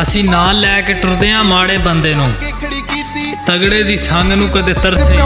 اُسی نہ لے کے ٹردیاں ماڑے بندے کو تگڑے کی سنگ ندی ترسی